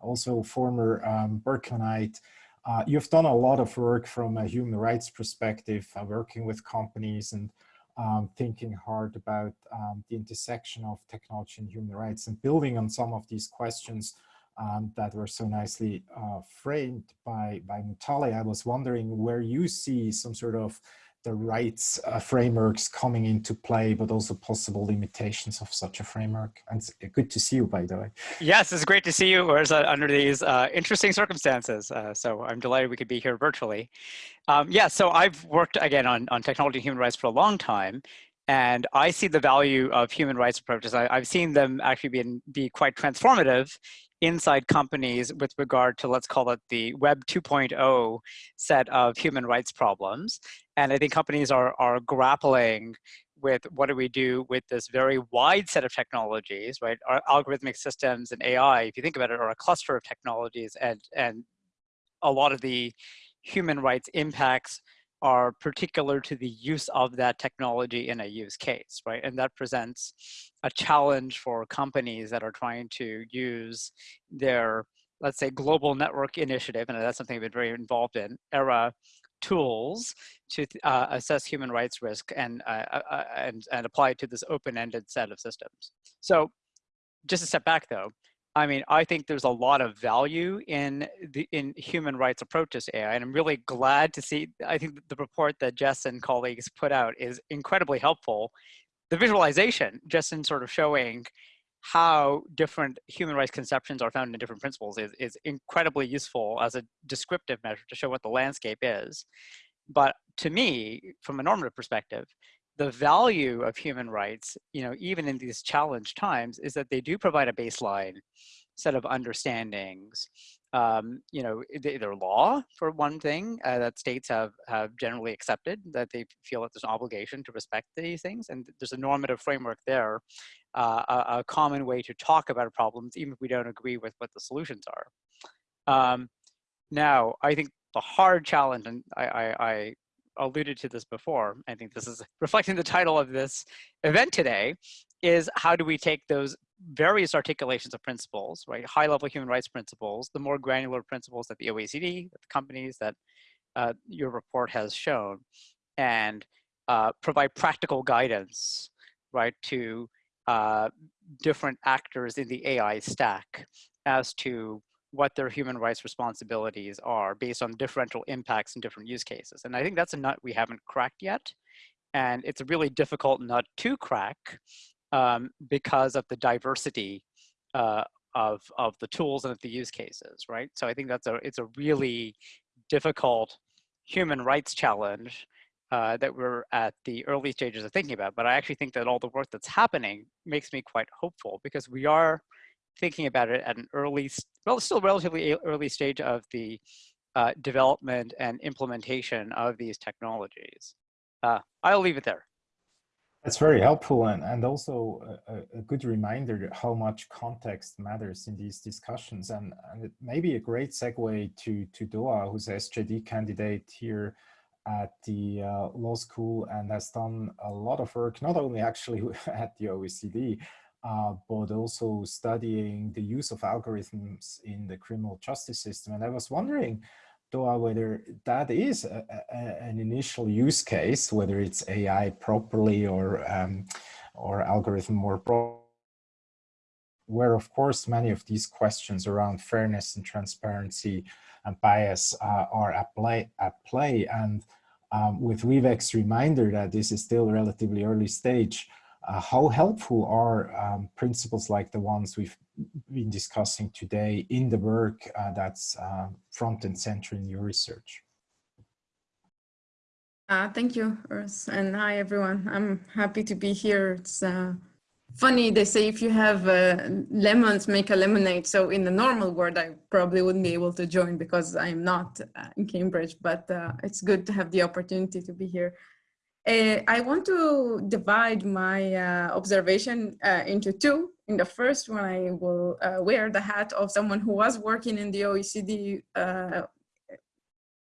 also former um, Berkeleyite, uh, you've done a lot of work from a human rights perspective, uh, working with companies and um, thinking hard about um, the intersection of technology and human rights and building on some of these questions um, that were so nicely uh, framed by, by Mutale. I was wondering where you see some sort of the rights uh, frameworks coming into play, but also possible limitations of such a framework. And it's good to see you, by the way. Yes, it's great to see you uh, under these uh, interesting circumstances. Uh, so I'm delighted we could be here virtually. Um, yeah, so I've worked, again, on, on technology and human rights for a long time. And I see the value of human rights approaches. I, have seen them actually be, be quite transformative inside companies with regard to, let's call it the Web 2.0 set of human rights problems. And I think companies are, are grappling with what do we do with this very wide set of technologies, right? Our algorithmic systems and AI, if you think about it, are a cluster of technologies and, and a lot of the human rights impacts are particular to the use of that technology in a use case, right? And that presents a challenge for companies that are trying to use their, let's say, global network initiative, and that's something I've been very involved in, ERA tools to uh, assess human rights risk and, uh, uh, uh, and, and apply it to this open-ended set of systems. So just a step back though, I mean, I think there's a lot of value in the in human rights approaches to AI, and I'm really glad to see. I think the report that Jess and colleagues put out is incredibly helpful. The visualization, just in sort of showing how different human rights conceptions are found in different principles, is is incredibly useful as a descriptive measure to show what the landscape is. But to me, from a normative perspective, the value of human rights, you know, even in these challenged times, is that they do provide a baseline set of understandings. Um, you know, their law for one thing uh, that states have have generally accepted that they feel that there's an obligation to respect these things, and there's a normative framework there, uh, a, a, common way to talk about problems, even if we don't agree with what the solutions are. Um, now, I think the hard challenge, and I, I, I alluded to this before, I think this is reflecting the title of this event today, is how do we take those various articulations of principles, right? High level human rights principles, the more granular principles that the OECD, that the companies that uh, your report has shown, and uh, provide practical guidance, right, to uh, different actors in the AI stack as to what their human rights responsibilities are based on differential impacts in different use cases. And I think that's a nut we haven't cracked yet. And it's a really difficult nut to crack um, because of the diversity uh, of, of the tools and of the use cases, right? So I think that's a, it's a really difficult human rights challenge uh, that we're at the early stages of thinking about, but I actually think that all the work that's happening makes me quite hopeful because we are thinking about it at an early, well, still relatively early stage of the uh, development and implementation of these technologies. Uh, I'll leave it there. That's very helpful and, and also a, a, good reminder how much context matters in these discussions. And, and it may be a great segue to, to Doaa, who's a SJD candidate here at the uh, law school and has done a lot of work, not only actually at the OECD, uh, but also studying the use of algorithms in the criminal justice system. And I was wondering, Doaa, whether that is a, a, an initial use case, whether it's AI properly or, um, or algorithm more pro where of course many of these questions around fairness and transparency and bias uh, are at play, at play. And um, with Vivek's reminder that this is still relatively early stage, uh, how helpful are um, principles like the ones we've been discussing today in the work uh, that's uh, front and center in your research? Uh, thank you, Urs, and hi everyone. I'm happy to be here. It's uh, funny, they say if you have uh, lemons, make a lemonade. So in the normal world, I probably wouldn't be able to join because I'm not in Cambridge, but it's good to have the opportunity to be here. Uh, I want to divide my uh, observation uh, into two. In the first one, I will uh, wear the hat of someone who was working in the OECD uh,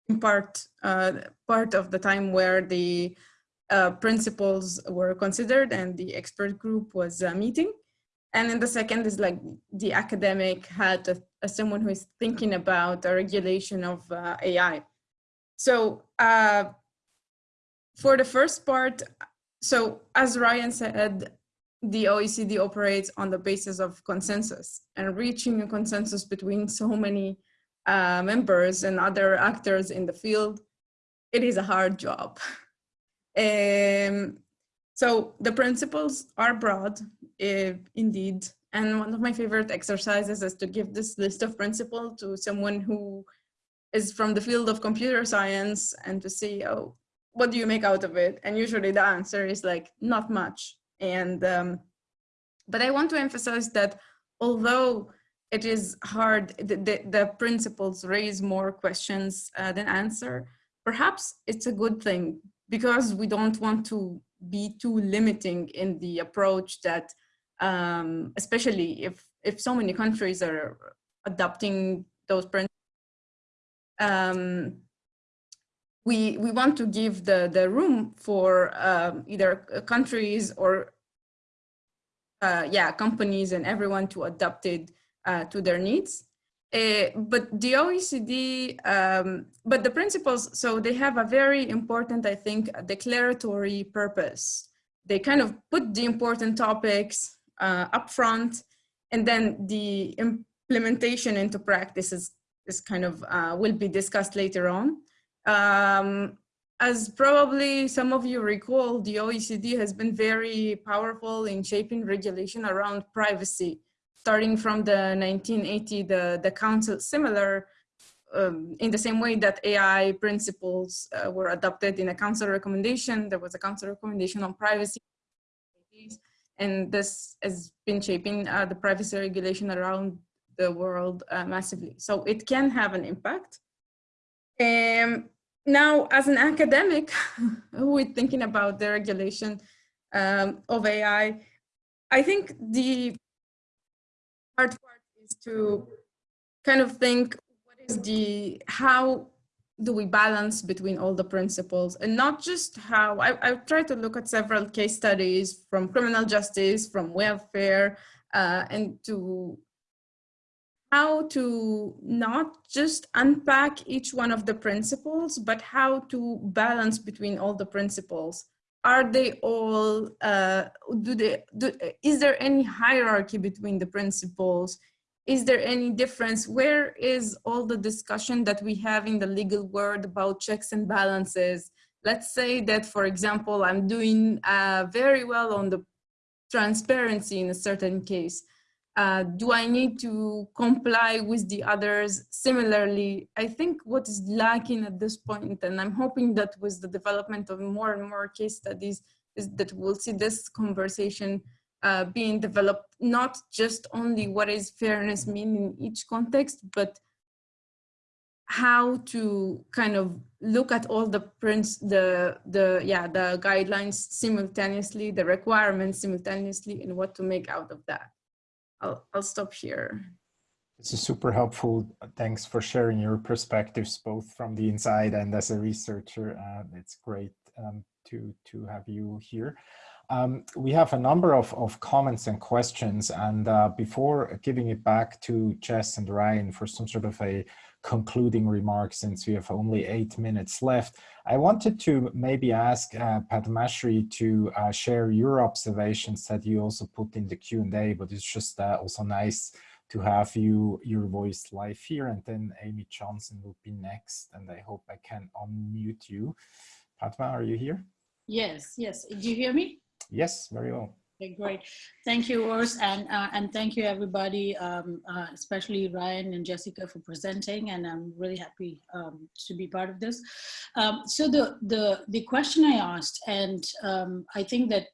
in part, uh, part of the time where the principles were considered and the expert group was meeting. And then the second is like the academic hat as someone who is thinking about the regulation of AI. So for the first part, so as Ryan said, the OECD operates on the basis of consensus and reaching a consensus between so many uh, members and other actors in the field, it is a hard job. um, so the principles are broad, uh, indeed. And one of my favorite exercises is to give this list of principles to someone who is from the field of computer science and to say, oh, what do you make out of it? And usually the answer is like, not much. And, um, but I want to emphasize that although it is hard, the, the, the principles raise more questions uh, than answer, perhaps it's a good thing because we don't want to be too limiting in the approach that, um, especially if, if so many countries are adopting those principles, um, we, we want to give the, the room for um, either countries or uh, yeah, companies and everyone to adapt it uh, to their needs. Uh, but the OECD, um, but the principles, so they have a very important, I think, declaratory purpose. They kind of put the important topics uh, up front and then the implementation into practice is, is kind of, uh, will be discussed later on. Um, as probably some of you recall, the OECD has been very powerful in shaping regulation around privacy. Starting from the 1980, the, the council, similar um, in the same way that AI principles uh, were adopted in a council recommendation, there was a council recommendation on privacy. And this has been shaping uh, the privacy regulation around the world uh, massively. So it can have an impact. Um, now, as an academic who is thinking about the regulation um, of AI, I think the hard part is to kind of think what is the, how do we balance between all the principles and not just how, I, I've tried to look at several case studies from criminal justice, from welfare, uh, and to how to not just unpack each one of the principles, but how to balance between all the principles. Are they all, uh, do they, do, is there any hierarchy between the principles? Is there any difference? Where is all the discussion that we have in the legal world about checks and balances? Let's say that, for example, I'm doing uh, very well on the transparency in a certain case uh, do I need to comply with the others similarly? I think what is lacking at this point, and I'm hoping that with the development of more and more case studies, is that we'll see this conversation uh, being developed, not just only what is fairness mean in each context, but how to kind of look at all the prints, the, the, yeah, the guidelines simultaneously, the requirements simultaneously, and what to make out of that. I'll, I'll stop here. This is super helpful. Thanks for sharing your perspectives, both from the inside and as a researcher. Uh, it's great um, to, to have you here. Um, we have a number of, of comments and questions. And uh, before giving it back to Jess and Ryan for some sort of a concluding remarks since we have only eight minutes left, I wanted to maybe ask uh, Padmashree to uh, share your observations that you also put in the Q&A, but it's just uh, also nice to have you your voice live here. And then Amy Johnson will be next, and I hope I can unmute you. Padma, are you here? Yes, yes. Do you hear me? Yes, very well. Okay, great. Thank you, Urs, and uh, and thank you everybody, um, uh, especially Ryan and Jessica for presenting, and I'm really happy um, to be part of this. Um, so the the the question I asked, and um, I think that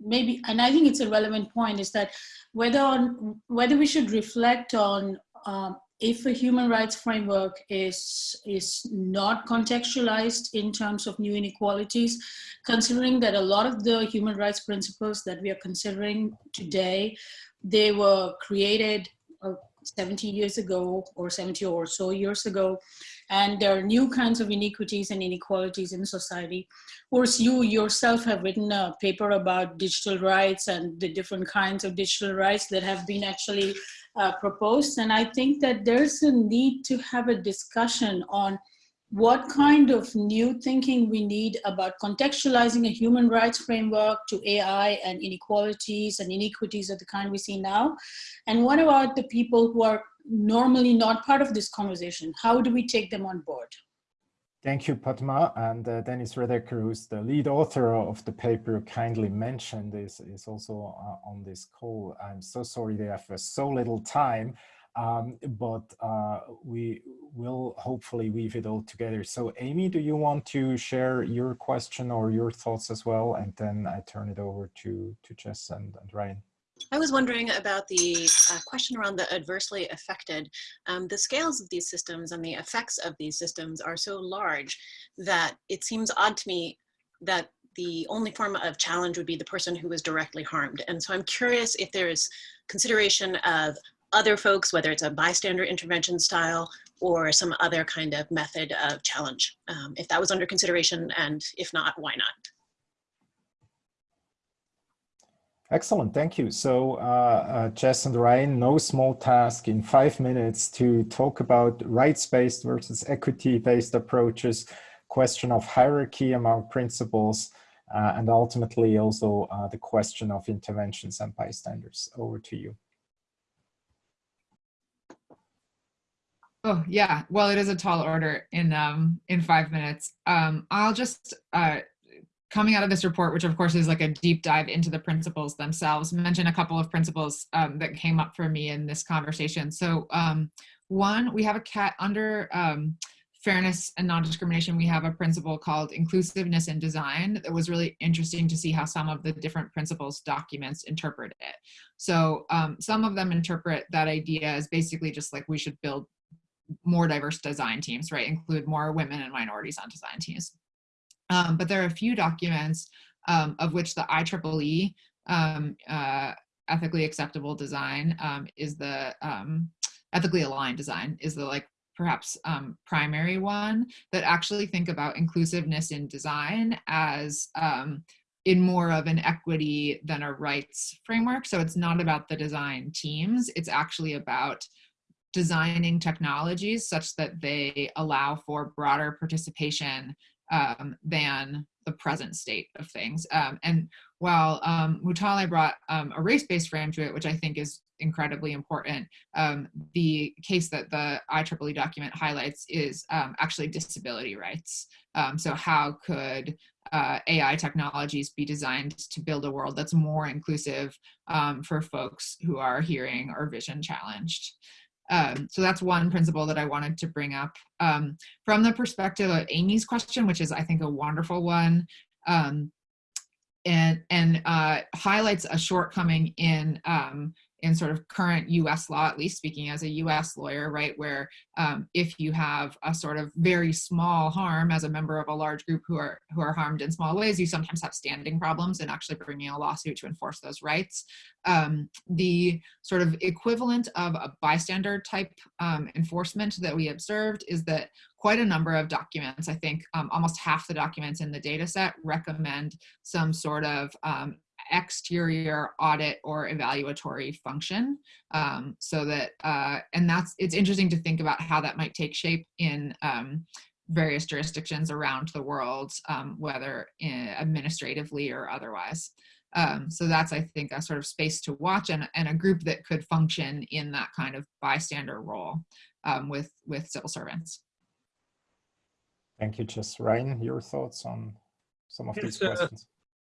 maybe, and I think it's a relevant point, is that whether on whether we should reflect on um, if a human rights framework is, is not contextualized in terms of new inequalities, considering that a lot of the human rights principles that we are considering today, they were created uh, 70 years ago or 70 or so years ago, and there are new kinds of inequities and inequalities in society. Of course, you yourself have written a paper about digital rights and the different kinds of digital rights that have been actually uh, proposed. And I think that there's a need to have a discussion on what kind of new thinking we need about contextualizing a human rights framework to AI and inequalities and inequities of the kind we see now. And what about the people who are normally not part of this conversation? How do we take them on board? Thank you, Padma. And uh, Dennis Redeker, who's the lead author of the paper kindly mentioned, is, is also uh, on this call. I'm so sorry they have so little time, um, but uh, we will hopefully weave it all together. So Amy, do you want to share your question or your thoughts as well? And then I turn it over to, to Jess and, and Ryan. I was wondering about the uh, question around the adversely affected. Um, the scales of these systems and the effects of these systems are so large that it seems odd to me that the only form of challenge would be the person who was directly harmed. And so I'm curious if there is consideration of other folks, whether it's a bystander intervention style or some other kind of method of challenge, um, if that was under consideration, and if not, why not? Excellent, thank you. So uh, uh, Jess and Ryan, no small task in five minutes to talk about rights-based versus equity-based approaches, question of hierarchy among principles, uh, and ultimately also uh, the question of interventions and bystanders. Over to you. Oh yeah, well it is a tall order in um, in five minutes. Um, I'll just uh, coming out of this report, which of course is like a deep dive into the principles themselves, mention a couple of principles um, that came up for me in this conversation. So um, one, we have a cat under um, fairness and non-discrimination, we have a principle called inclusiveness in design that was really interesting to see how some of the different principles documents interpret it. So um, some of them interpret that idea as basically just like we should build more diverse design teams, right? Include more women and minorities on design teams. Um, but there are a few documents um, of which the IEEE um, uh, ethically acceptable design um, is the um, ethically aligned design is the like perhaps um, primary one that actually think about inclusiveness in design as in more of an equity than a rights framework. So it's not about the design teams, it's actually about designing technologies such that they allow for broader participation um, than the present state of things. Um, and while um, Mutale brought um, a race-based frame to it, which I think is incredibly important, um, the case that the IEEE document highlights is um, actually disability rights. Um, so how could uh, AI technologies be designed to build a world that's more inclusive for folks who are hearing or vision challenged. Um, so that's one principle that I wanted to bring up. Um, from the perspective of Amy's question, which is I think a wonderful one, um, and, and uh, highlights a shortcoming in um, in sort of current US law, at least speaking as a US lawyer, right, where um, if you have a sort of very small harm as a member of a large group who are, who are harmed in small ways, you sometimes have standing problems in actually bringing a lawsuit to enforce those rights. Um, the sort of equivalent of a bystander type um, enforcement that we observed is that quite a number of documents, I think um, almost half the documents in the data set recommend some sort of um, exterior audit or evaluatory function um, so that uh, and that's it's interesting to think about how that might take shape in um, various jurisdictions around the world um, whether administratively or otherwise um, so that's I think a sort of space to watch and, and a group that could function in that kind of bystander role um, with with civil servants. Thank you, Jess. Ryan, your thoughts on some of these questions?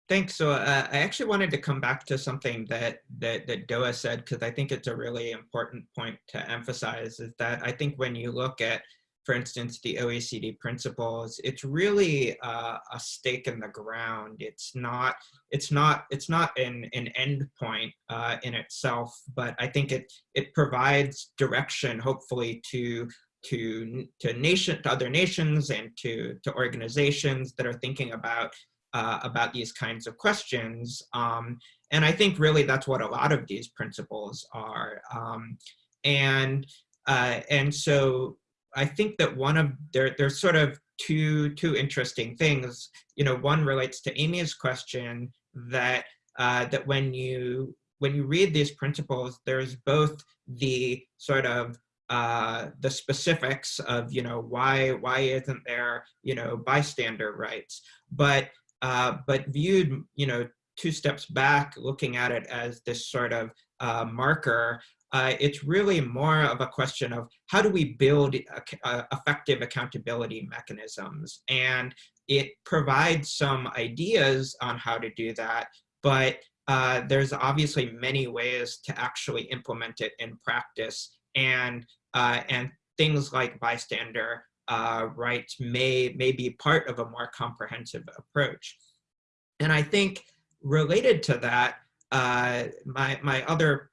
Thanks. So uh, I actually wanted to come back to something that that, that Doaa said because I think it's a really important point to emphasize is that I think when you look at, for instance, the OECD principles, it's really uh, a stake in the ground. It's not it's not it's not an an end point uh, in itself, but I think it it provides direction, hopefully, to to to nation to other nations and to to organizations that are thinking about uh, about these kinds of questions. Um, and I think really that's what a lot of these principles are. Um, and, uh, and so I think that one of, there, there's sort of two, two interesting things. You know, one relates to Amy's question that, uh, that when you, when you read these principles, there's both the sort of uh, the specifics of you know why why isn't there you know bystander rights but uh, but viewed, you know, two steps back, looking at it as this sort of uh, marker, uh, it's really more of a question of how do we build uh, effective accountability mechanisms? And it provides some ideas on how to do that, but uh, there's obviously many ways to actually implement it in practice. And, uh, and things like bystander uh, rights may, may be part of a more comprehensive approach. And I think related to that, uh, my, my other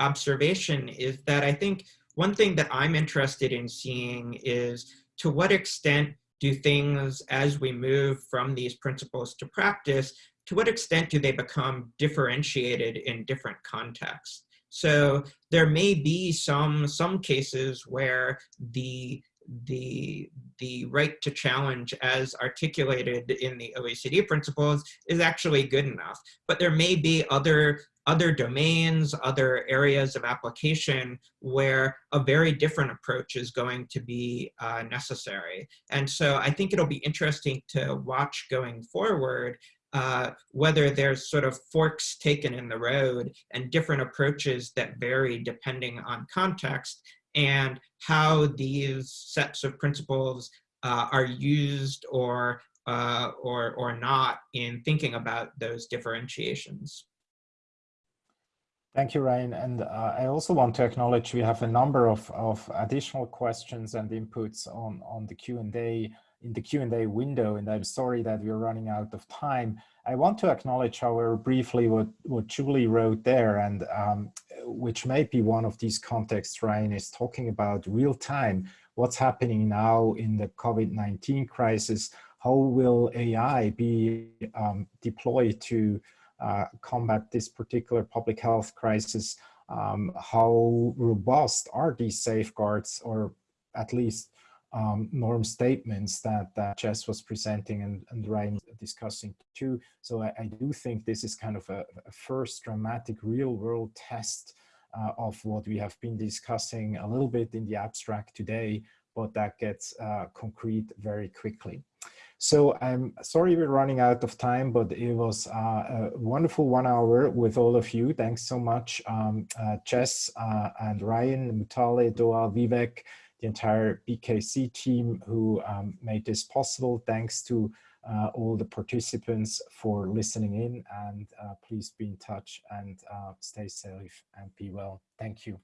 observation is that I think one thing that I'm interested in seeing is to what extent do things, as we move from these principles to practice, to what extent do they become differentiated in different contexts? So there may be some, some cases where the the the right to challenge as articulated in the OECD principles is actually good enough. But there may be other other domains, other areas of application where a very different approach is going to be uh, necessary. And so I think it'll be interesting to watch going forward uh, whether there's sort of forks taken in the road and different approaches that vary depending on context and how these sets of principles uh, are used or, uh, or, or not in thinking about those differentiations. Thank you, Ryan. And uh, I also want to acknowledge we have a number of, of additional questions and inputs on, on the Q&A in the Q&A window, and I'm sorry that we're running out of time. I want to acknowledge, however, briefly what, what Julie wrote there, and um, which may be one of these contexts Ryan is talking about real time, what's happening now in the COVID-19 crisis, how will AI be um, deployed to uh, combat this particular public health crisis, um, how robust are these safeguards, or at least um, norm statements that, that Jess was presenting and, and Ryan discussing too. So I, I, do think this is kind of a, a first dramatic real world test uh, of what we have been discussing a little bit in the abstract today, but that gets uh, concrete very quickly. So I'm sorry we're running out of time, but it was uh, a wonderful one hour with all of you. Thanks so much, um, uh, Jess uh, and Ryan, Mutale, Doaa, Vivek, the entire BKC team who um, made this possible. Thanks to uh, all the participants for listening in and uh, please be in touch and uh, stay safe and be well. Thank you.